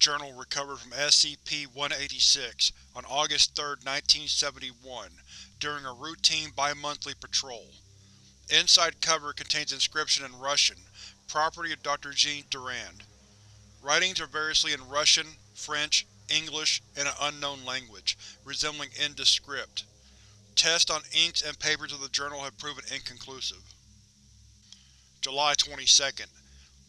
Journal recovered from SCP-186 on August 3, 1971, during a routine bi-monthly patrol. Inside cover contains inscription in Russian, property of Dr. Jean Durand. Writings are variously in Russian, French, English, and an unknown language, resembling Indus script. Tests on inks and papers of the journal have proven inconclusive. July 22nd.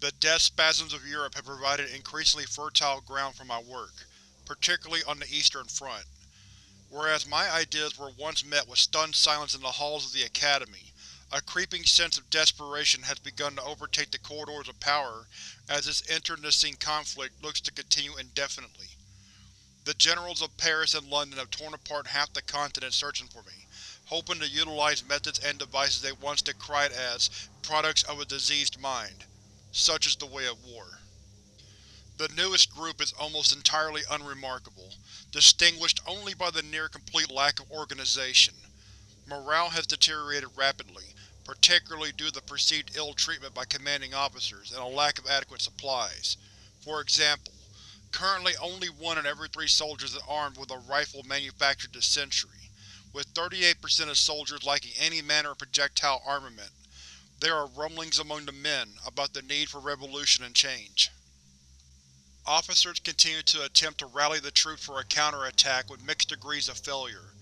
The death spasms of Europe have provided increasingly fertile ground for my work, particularly on the Eastern Front. Whereas my ideas were once met with stunned silence in the halls of the Academy, a creeping sense of desperation has begun to overtake the corridors of power as this internecine conflict looks to continue indefinitely. The generals of Paris and London have torn apart half the continent searching for me, hoping to utilize methods and devices they once decried as products of a diseased mind. Such is the way of war. The newest group is almost entirely unremarkable, distinguished only by the near-complete lack of organization. Morale has deteriorated rapidly, particularly due to the perceived ill treatment by commanding officers and a lack of adequate supplies. For example, currently only one in every three soldiers is armed with a rifle manufactured this century, with 38% of soldiers lacking any manner of projectile armament. There are rumblings among the men about the need for revolution and change. Officers continue to attempt to rally the troops for a counterattack with mixed degrees of failure.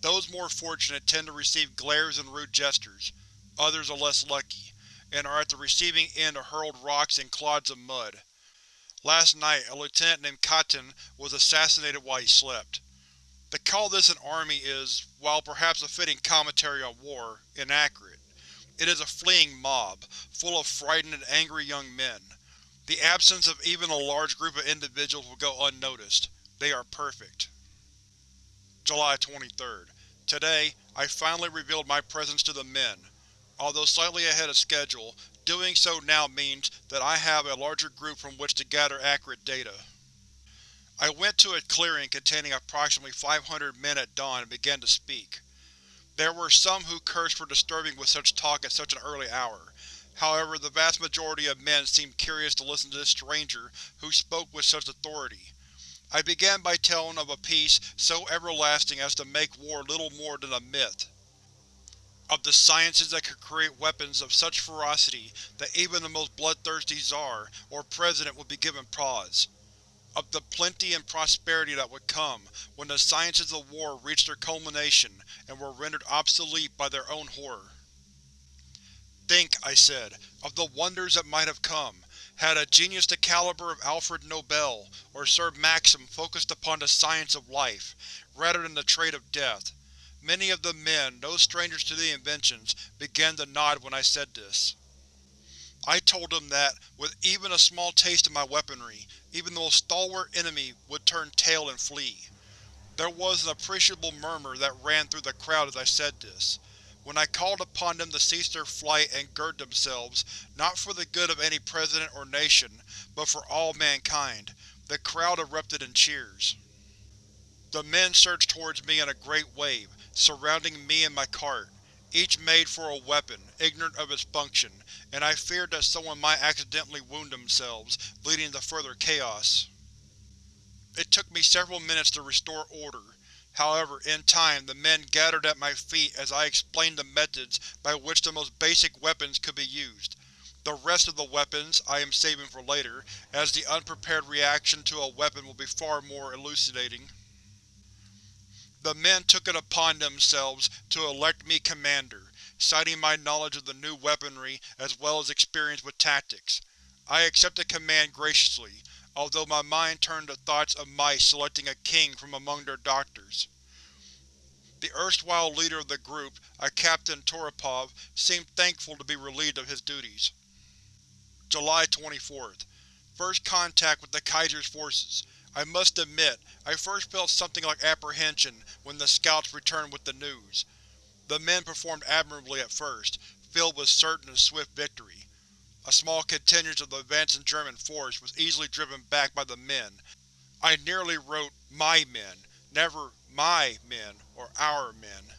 Those more fortunate tend to receive glares and rude gestures, Others are less lucky, and are at the receiving end of hurled rocks and clods of mud. Last night, a lieutenant named Katyn was assassinated while he slept. To call this an army is, while perhaps a fitting commentary on war, inaccurate. It is a fleeing mob, full of frightened and angry young men. The absence of even a large group of individuals will go unnoticed. They are perfect. July 23rd. Today, I finally revealed my presence to the men. Although slightly ahead of schedule, doing so now means that I have a larger group from which to gather accurate data. I went to a clearing containing approximately 500 men at dawn and began to speak. There were some who cursed for disturbing with such talk at such an early hour. However, the vast majority of men seemed curious to listen to this stranger who spoke with such authority. I began by telling of a peace so everlasting as to make war little more than a myth of the sciences that could create weapons of such ferocity that even the most bloodthirsty Tsar or President would be given pause. Of the plenty and prosperity that would come when the sciences of war reached their culmination and were rendered obsolete by their own horror. Think, I said, of the wonders that might have come, had a genius the caliber of Alfred Nobel or Sir Maxim focused upon the science of life, rather than the trade of death. Many of the men, no strangers to the inventions, began to nod when I said this. I told them that, with even a small taste of my weaponry, even the most stalwart enemy would turn tail and flee. There was an appreciable murmur that ran through the crowd as I said this. When I called upon them to cease their flight and gird themselves, not for the good of any president or nation, but for all mankind, the crowd erupted in cheers. The men surged towards me in a great wave, surrounding me and my cart, each made for a weapon, ignorant of its function, and I feared that someone might accidentally wound themselves, leading to further chaos. It took me several minutes to restore order. However, in time, the men gathered at my feet as I explained the methods by which the most basic weapons could be used. The rest of the weapons I am saving for later, as the unprepared reaction to a weapon will be far more elucidating. The men took it upon themselves to elect me commander, citing my knowledge of the new weaponry as well as experience with tactics. I accepted command graciously, although my mind turned to thoughts of mice selecting a king from among their doctors. The erstwhile leader of the group, a Captain Toropov, seemed thankful to be relieved of his duties. July 24th. First contact with the Kaiser's forces. I must admit, I first felt something like apprehension when the scouts returned with the news. The men performed admirably at first, filled with certain and swift victory. A small contingent of the advancing German force was easily driven back by the men. I nearly wrote my men, never my men or our men.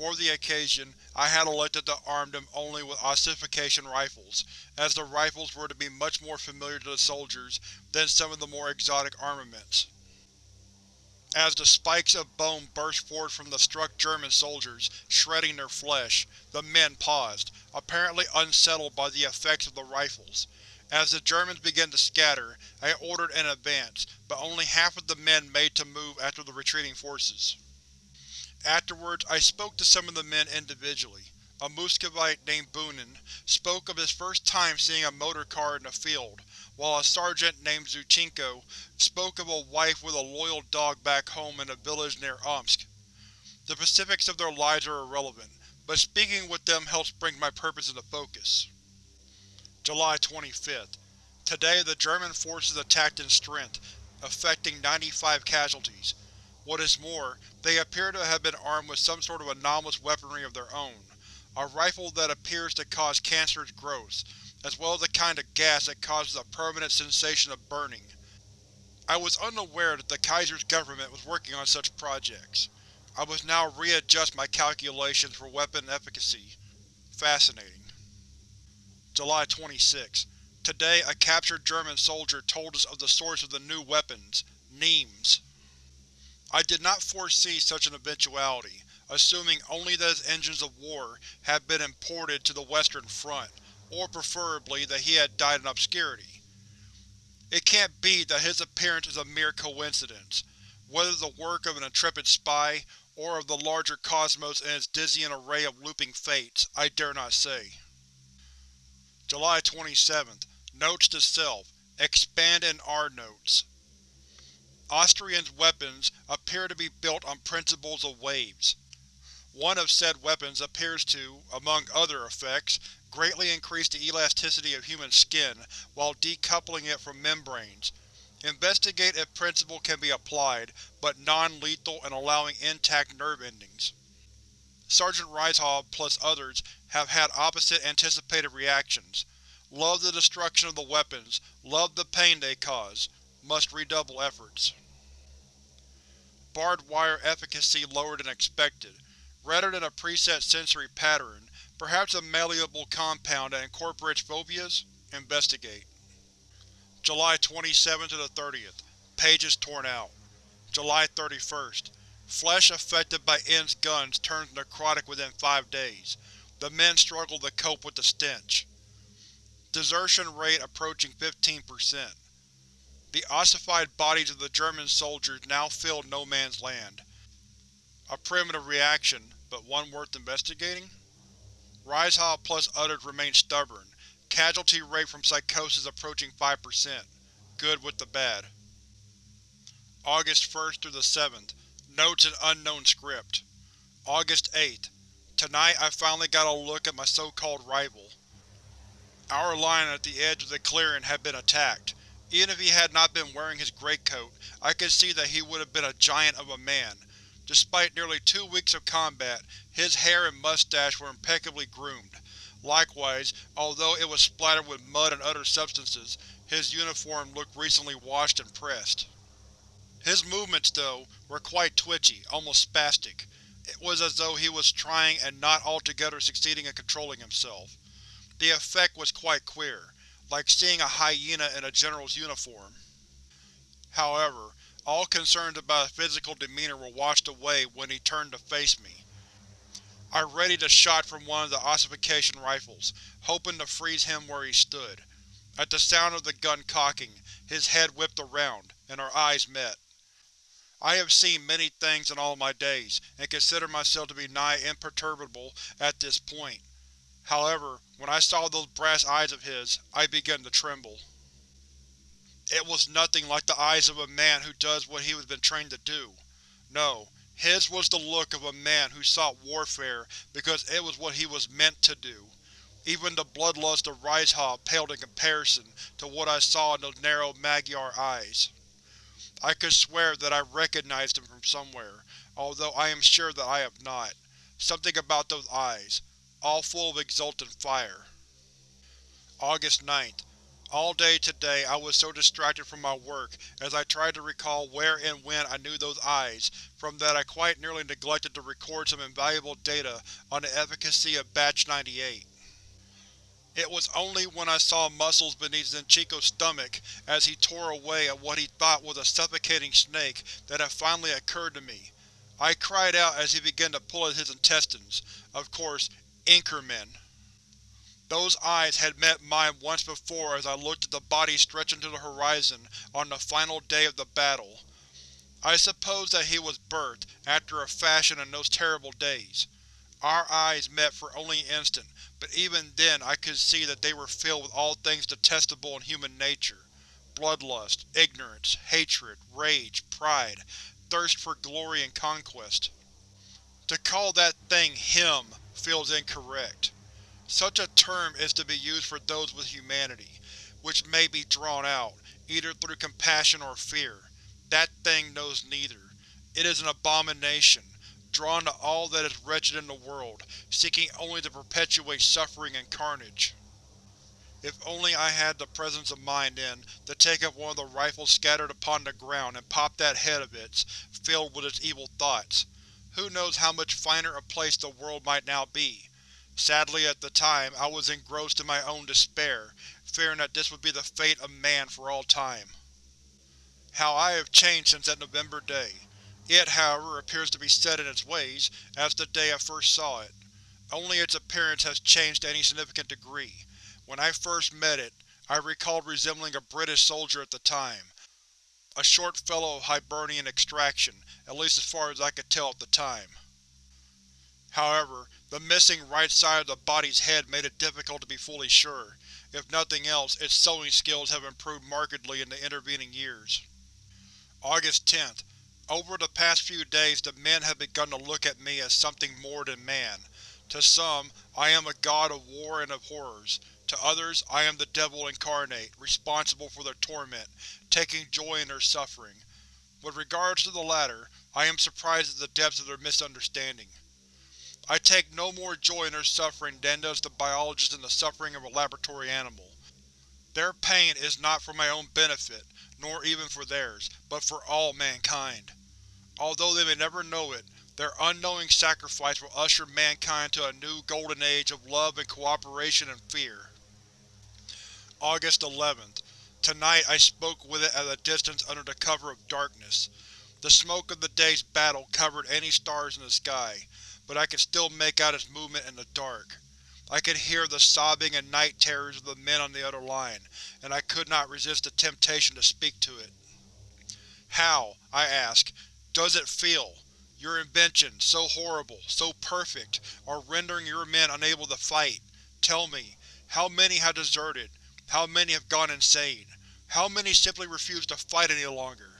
For the occasion, I had elected to arm them only with ossification rifles, as the rifles were to be much more familiar to the soldiers than some of the more exotic armaments. As the spikes of bone burst forth from the struck German soldiers, shredding their flesh, the men paused, apparently unsettled by the effects of the rifles. As the Germans began to scatter, I ordered an advance, but only half of the men made to move after the retreating forces. Afterwards, I spoke to some of the men individually. A Muscovite named Bunin spoke of his first time seeing a motorcar in the field, while a sergeant named Zuchenko spoke of a wife with a loyal dog back home in a village near Omsk. The specifics of their lives are irrelevant, but speaking with them helps bring my purpose into focus. July 25th. Today the German forces attacked in strength, affecting 95 casualties. What is more, they appear to have been armed with some sort of anomalous weaponry of their own. A rifle that appears to cause cancerous growths, as well as a kind of gas that causes a permanent sensation of burning. I was unaware that the Kaiser's government was working on such projects. I must now readjust my calculations for weapon efficacy. Fascinating. July 26. Today a captured German soldier told us of the source of the new weapons, Nemes. I did not foresee such an eventuality, assuming only that his engines of war had been imported to the Western Front, or preferably that he had died in obscurity. It can't be that his appearance is a mere coincidence, whether the work of an intrepid spy, or of the larger cosmos and its dizzying array of looping fates, I dare not say. July 27th. Notes to Self: Expand in R Notes. Austrian's weapons appear to be built on principles of waves. One of said weapons appears to, among other effects, greatly increase the elasticity of human skin while decoupling it from membranes. Investigate if principle can be applied, but non-lethal and allowing intact nerve endings. Sergeant Reishal plus others have had opposite anticipated reactions. Love the destruction of the weapons, love the pain they cause. Must redouble efforts. Barbed wire efficacy lower than expected. Rather than a preset sensory pattern, perhaps a malleable compound that incorporates phobias? Investigate. July 27th to the 30th. Pages torn out. July 31st. Flesh affected by N's guns turns necrotic within five days. The men struggle to cope with the stench. Desertion rate approaching 15%. The ossified bodies of the German soldiers now filled no man's land. A primitive reaction, but one worth investigating? Reishal plus others remain stubborn, casualty rate from psychosis approaching 5%. Good with the bad. August 1st through the 7th. Notes in unknown script. August 8th. Tonight I finally got a look at my so-called rival. Our line at the edge of the clearing had been attacked. Even if he had not been wearing his greatcoat, I could see that he would have been a giant of a man. Despite nearly two weeks of combat, his hair and mustache were impeccably groomed. Likewise, although it was splattered with mud and other substances, his uniform looked recently washed and pressed. His movements, though, were quite twitchy, almost spastic. It was as though he was trying and not altogether succeeding in controlling himself. The effect was quite queer like seeing a hyena in a general's uniform. However, all concerns about his physical demeanor were washed away when he turned to face me. I readied a shot from one of the ossification rifles, hoping to freeze him where he stood. At the sound of the gun cocking, his head whipped around, and our eyes met. I have seen many things in all my days, and consider myself to be nigh imperturbable at this point. However, when I saw those brass eyes of his, I began to tremble. It was nothing like the eyes of a man who does what he has been trained to do. No, his was the look of a man who sought warfare because it was what he was meant to do. Even the bloodlust of Reishal paled in comparison to what I saw in those narrow Magyar eyes. I could swear that I recognized him from somewhere, although I am sure that I have not. Something about those eyes, all full of exultant fire. August 9th. All day today I was so distracted from my work as I tried to recall where and when I knew those eyes from that I quite nearly neglected to record some invaluable data on the efficacy of Batch 98. It was only when I saw muscles beneath Zenchiko's stomach as he tore away at what he thought was a suffocating snake that it finally occurred to me. I cried out as he began to pull at his intestines. Of course, Inkerman. Those eyes had met mine once before as I looked at the body stretching to the horizon on the final day of the battle. I suppose that he was birthed, after a fashion in those terrible days. Our eyes met for only an instant, but even then I could see that they were filled with all things detestable in human nature. Bloodlust, ignorance, hatred, rage, pride, thirst for glory and conquest. To call that thing him feels incorrect. Such a term is to be used for those with humanity, which may be drawn out, either through compassion or fear. That thing knows neither. It is an abomination, drawn to all that is wretched in the world, seeking only to perpetuate suffering and carnage. If only I had the presence of mind, then, to take up one of the rifles scattered upon the ground and pop that head of its, filled with its evil thoughts. Who knows how much finer a place the world might now be, Sadly at the time, I was engrossed in my own despair, fearing that this would be the fate of man for all time. How I have changed since that November day. It, however, appears to be set in its ways, as the day I first saw it. Only its appearance has changed to any significant degree. When I first met it, I recalled resembling a British soldier at the time. A short fellow of Hibernian extraction, at least as far as I could tell at the time. However, the missing right side of the body's head made it difficult to be fully sure. If nothing else, its sewing skills have improved markedly in the intervening years. August 10th. Over the past few days the men have begun to look at me as something more than man. To some, I am a god of war and of horrors. To others, I am the devil incarnate, responsible for their torment, taking joy in their suffering. With regards to the latter, I am surprised at the depths of their misunderstanding. I take no more joy in their suffering than does the biologist in the suffering of a laboratory animal. Their pain is not for my own benefit, nor even for theirs, but for all mankind. Although they may never know it, their unknowing sacrifice will usher mankind to a new golden age of love and cooperation and fear. August 11th. Tonight I spoke with it at a distance under the cover of darkness. The smoke of the day's battle covered any stars in the sky, but I could still make out its movement in the dark. I could hear the sobbing and night terrors of the men on the other line, and I could not resist the temptation to speak to it. How, I ask, does it feel? Your invention, so horrible, so perfect, are rendering your men unable to fight. Tell me, how many have deserted? How many have gone insane? How many simply refuse to fight any longer?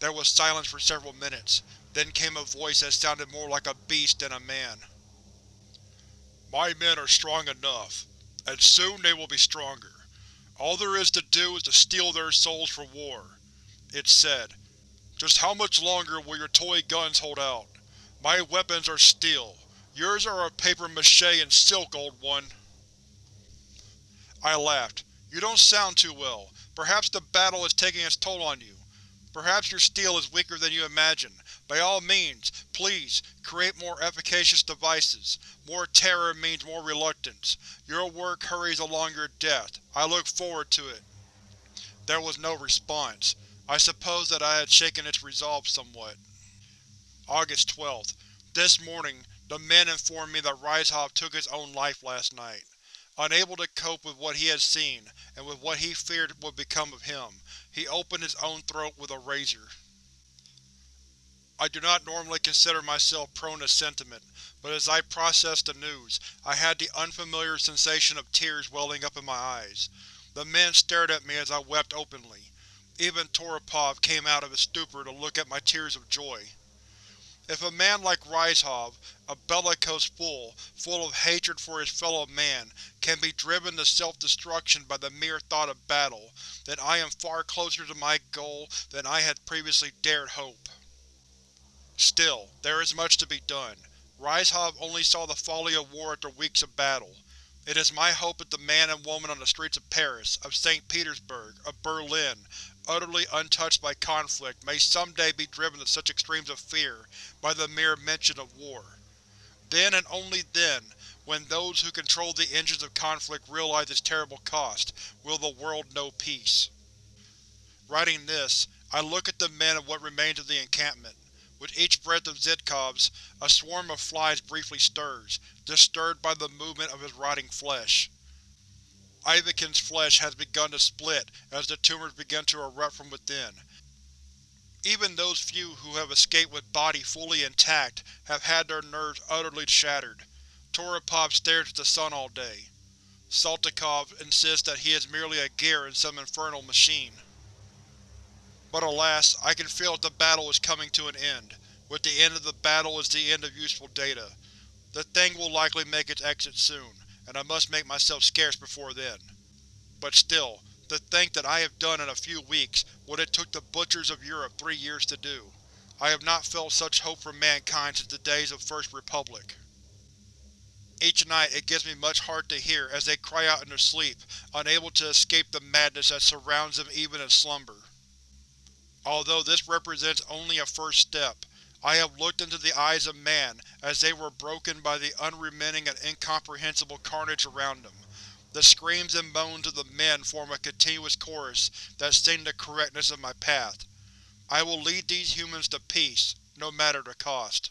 There was silence for several minutes. Then came a voice that sounded more like a beast than a man. My men are strong enough, and soon they will be stronger. All there is to do is to steal their souls for war. It said, Just how much longer will your toy guns hold out? My weapons are steel. Yours are of papier-mâché and silk, old one. I laughed. You don't sound too well. Perhaps the battle is taking its toll on you. Perhaps your steel is weaker than you imagine. By all means, please, create more efficacious devices. More terror means more reluctance. Your work hurries along your death. I look forward to it. There was no response. I suppose that I had shaken its resolve somewhat. August 12th. This morning, the men informed me that Rysov took his own life last night. Unable to cope with what he had seen, and with what he feared would become of him, he opened his own throat with a razor. I do not normally consider myself prone to sentiment, but as I processed the news, I had the unfamiliar sensation of tears welling up in my eyes. The men stared at me as I wept openly. Even Toropov came out of his stupor to look at my tears of joy. If a man like Rysov, a bellicose fool, full of hatred for his fellow man, can be driven to self-destruction by the mere thought of battle, then I am far closer to my goal than I had previously dared hope. Still, there is much to be done. Rysov only saw the folly of war after weeks of battle. It is my hope that the man and woman on the streets of Paris, of St. Petersburg, of Berlin, utterly untouched by conflict, may someday be driven to such extremes of fear by the mere mention of war. Then, and only then, when those who control the engines of conflict realize its terrible cost, will the world know peace. Writing this, I look at the men of what remains of the encampment. With each breath of Zitkov's, a swarm of flies briefly stirs, disturbed by the movement of his rotting flesh. Ivakin's flesh has begun to split as the tumors begin to erupt from within. Even those few who have escaped with body fully intact have had their nerves utterly shattered. Toropov stares at the sun all day. Saltykov insists that he is merely a gear in some infernal machine. But alas, I can feel that the battle is coming to an end. With the end of the battle is the end of useful data. The thing will likely make its exit soon, and I must make myself scarce before then. But still, to think that I have done in a few weeks what it took the butchers of Europe three years to do. I have not felt such hope for mankind since the days of First Republic. Each night it gives me much heart to hear as they cry out in their sleep, unable to escape the madness that surrounds them even in slumber. Although this represents only a first step, I have looked into the eyes of man as they were broken by the unremitting and incomprehensible carnage around them. The screams and moans of the men form a continuous chorus that sing the correctness of my path. I will lead these humans to peace, no matter the cost.